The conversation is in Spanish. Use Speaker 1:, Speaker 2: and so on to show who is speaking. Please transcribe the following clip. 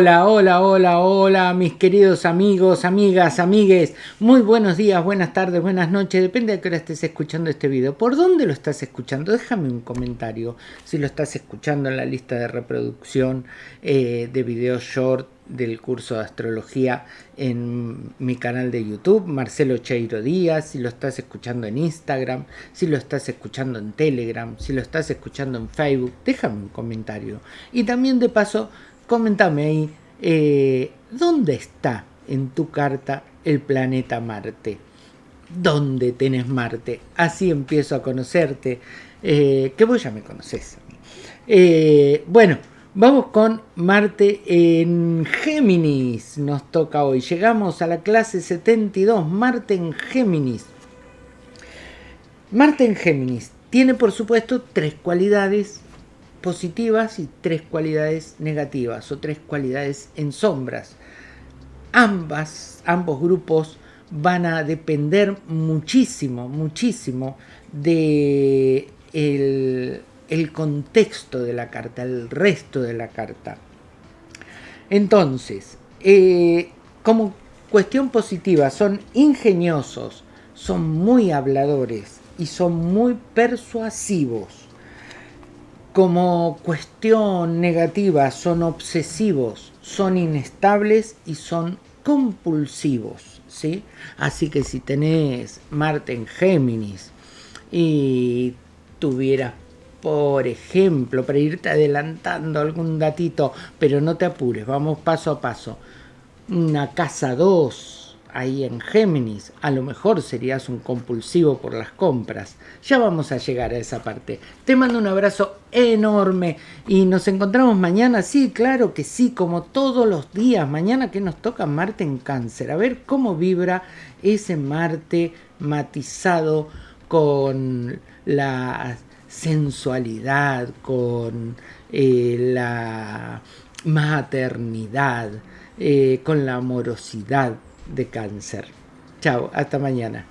Speaker 1: Hola, hola, hola, hola, mis queridos amigos, amigas, amigues. Muy buenos días, buenas tardes, buenas noches. Depende de qué hora estés escuchando este video. ¿Por dónde lo estás escuchando? Déjame un comentario. Si lo estás escuchando en la lista de reproducción eh, de videos short del curso de astrología en mi canal de YouTube, Marcelo Cheiro Díaz, si lo estás escuchando en Instagram, si lo estás escuchando en Telegram, si lo estás escuchando en Facebook, déjame un comentario. Y también de paso, comentame ahí, eh, ¿dónde está en tu carta el planeta Marte? ¿Dónde tenés Marte? Así empiezo a conocerte, eh, que vos ya me conoces. Eh, bueno, vamos con Marte en Géminis. Nos toca hoy. Llegamos a la clase 72, Marte en Géminis. Marte en Géminis tiene por supuesto tres cualidades positivas y tres cualidades negativas o tres cualidades en sombras. Ambas, ambos grupos van a depender muchísimo, muchísimo de el, contexto de la carta, el resto de la carta. Entonces, eh, como cuestión positiva, son ingeniosos, son muy habladores y son muy persuasivos como cuestión negativa son obsesivos, son inestables y son compulsivos, ¿sí? Así que si tenés Marte en Géminis y tuvieras, por ejemplo, para irte adelantando algún datito, pero no te apures, vamos paso a paso, una casa 2, ahí en Géminis, a lo mejor serías un compulsivo por las compras. Ya vamos a llegar a esa parte. Te mando un abrazo enorme y nos encontramos mañana. Sí, claro que sí, como todos los días. Mañana que nos toca Marte en cáncer. A ver cómo vibra ese Marte matizado con la sensualidad, con eh, la maternidad, eh, con la amorosidad de cáncer. Chao, hasta mañana.